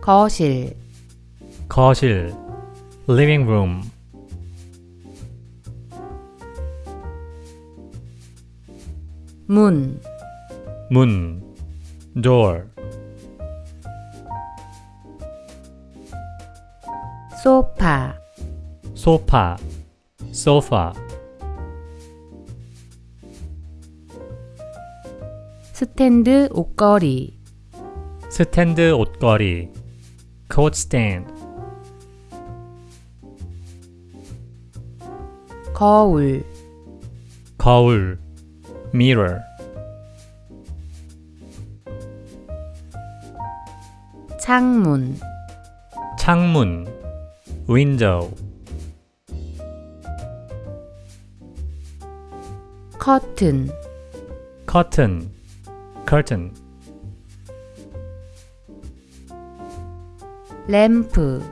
거실. 거실. Living room. 문. 문. Door. 소파. 소파. Sofa. 스탠드 옷걸이. 스탠드 옷걸이 coat stand 거울 거울 mirror 창문 창문 window 커튼 curtain curtain 램프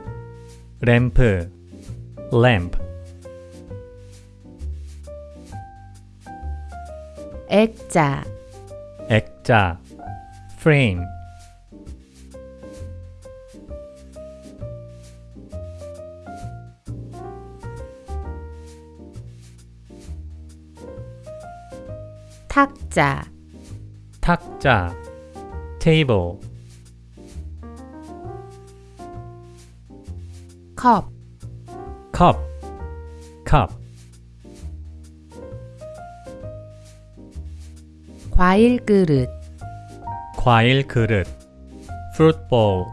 램프 lamp 액자 액자 frame 탁자 탁자 table 컵 cup cup 과일 그릇 과일 그릇 fruit bowl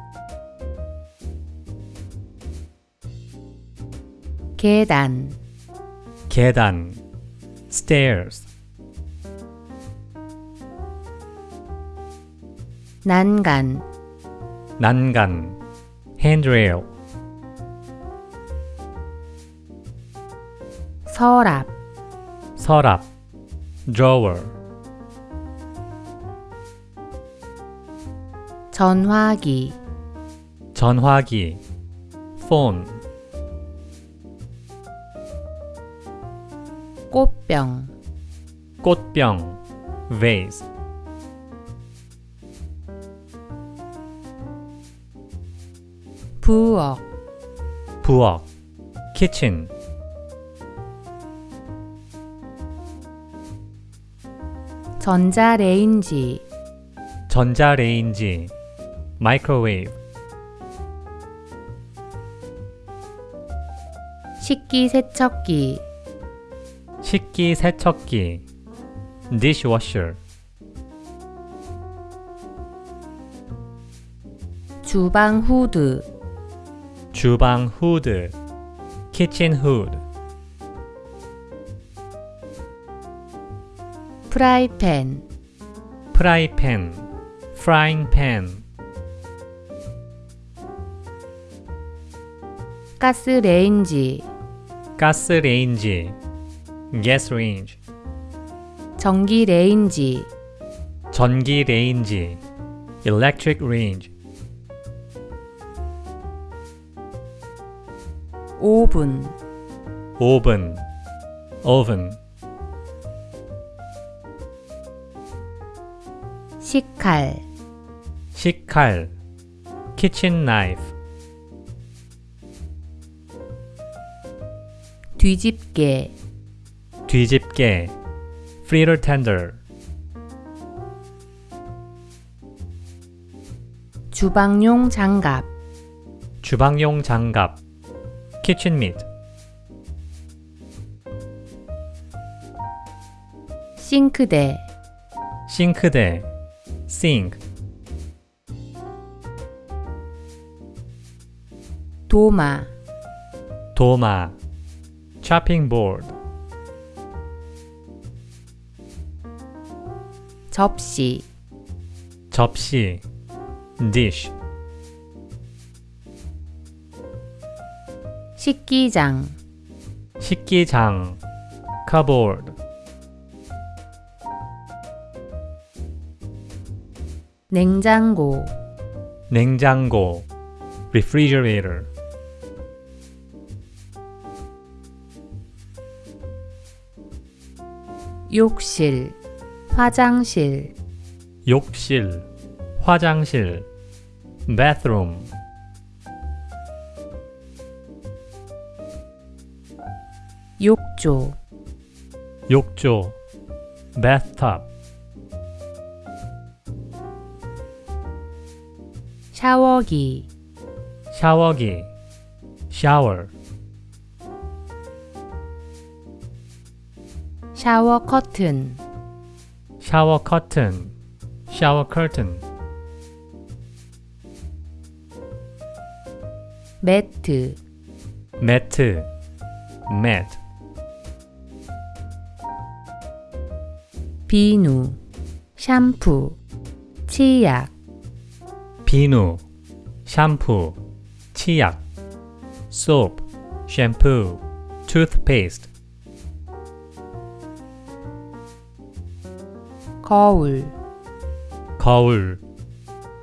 계단 계단 stairs 난간 난간 handrail 서랍 서랍 drawer 전화기 전화기 phone 꽃병 꽃병 vase 부엌 부엌 kitchen 전자레인지 전자레인지 microwave 식기세척기 식기세척기 dishwasher 주방 후드 주방 후드 kitchen hood 프라이팬 프라이팬 frying pan 가스레인지 가스레인지 gas range 전기레인지 전기레인지 electric range 오븐 오븐 oven 식칼 식칼 kitchen knife 뒤집개 뒤집개 fritter tender 주방용 장갑 주방용 장갑 kitchen mitt 싱크대 싱크대 sink 도마 도마 chopping board 접시 접시 dish 식기장 식기장 cupboard 냉장고 냉장고 refrigerator 욕실 화장실 욕실 화장실 bathroom 욕조 욕조 bathtub 샤워기. 샤워기. shower 샤워 커튼. 샤워 커튼. curtain 매트. 매트. mat 비누. 샴푸. 치약 비누 샴푸 치약 soap shampoo toothpaste 거울 거울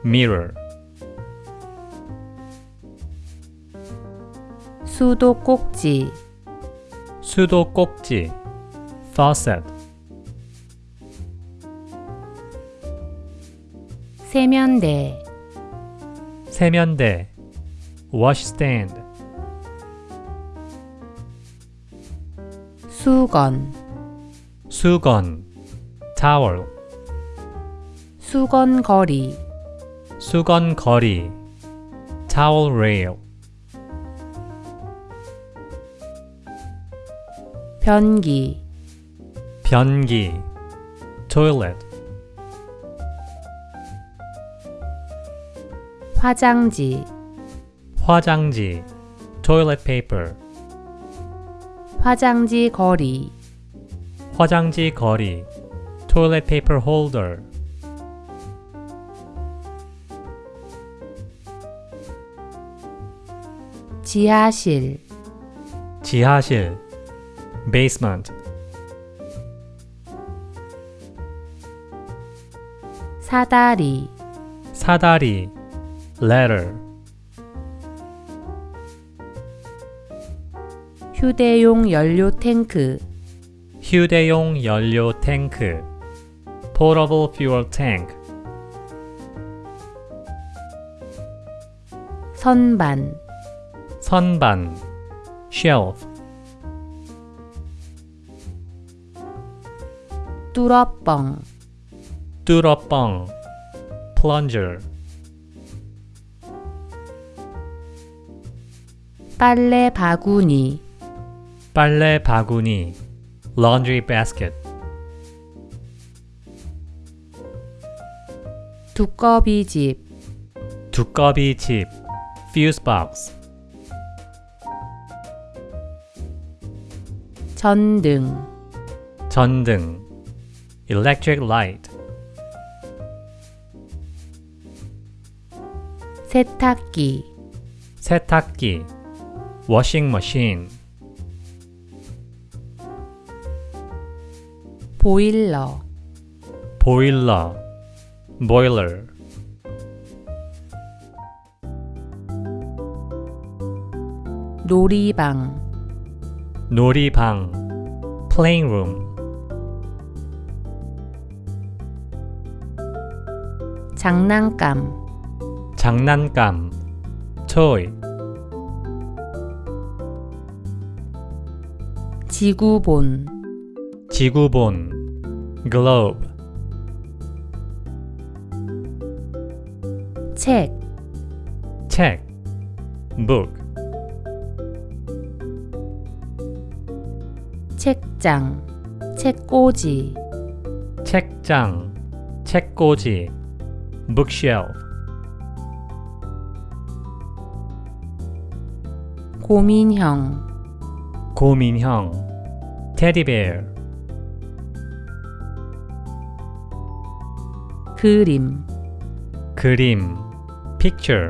mirror 수도 꼭지 수도 꼭지 faucet 세면대 세면대 washstand 수건 수건 towel 수건거리 수건 거리 towel rail 변기 변기 toilet 화장지 화장지 toilet paper 화장지 거리 화장지 거리 toilet paper holder 지하실 지하실 basement 사다리 사다리 ladder 휴대용 연료 탱크 휴대용 연료 탱크 portable fuel tank 선반 선반 shelf 뚫어뻥 뚫어뻥 plunger 빨래 바구니 빨래 바구니 laundry basket 두꺼비 집 두꺼비 집 fuse box 전등 전등 electric light 세탁기 세탁기 washing machine 보일러 보일러 boiler 놀이방 놀이방 playing room 장난감 장난감 toy 지구본. 지구본. globe. 책. 책. book. 책장. 책꽂이. 책장. 책꽂이. bookshelf. 고민형. 고민형 teddybear 그림 그림 picture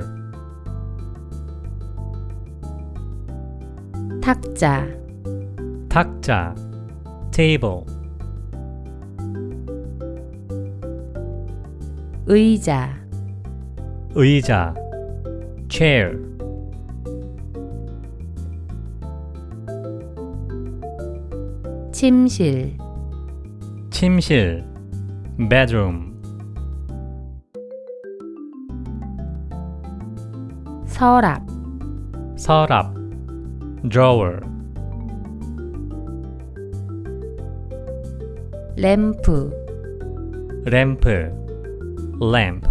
탁자 탁자 table 의자 의자 chair 침실 침실 bedroom 서랍 서랍 drawer 램프 램프 lamp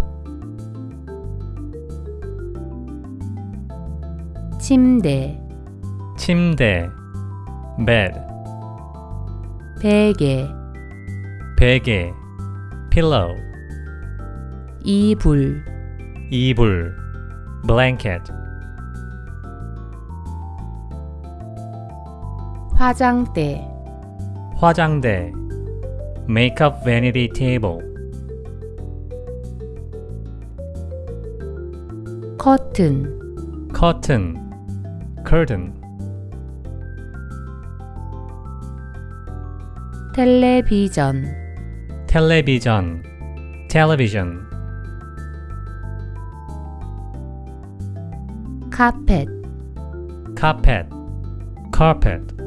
침대 침대 bed 베개 베개 pillow 이불 이불 blanket 화장대 화장대 makeup vanity table 커튼 curtain curtain 텔레비전 텔레비전 television 카펫 carpet carpet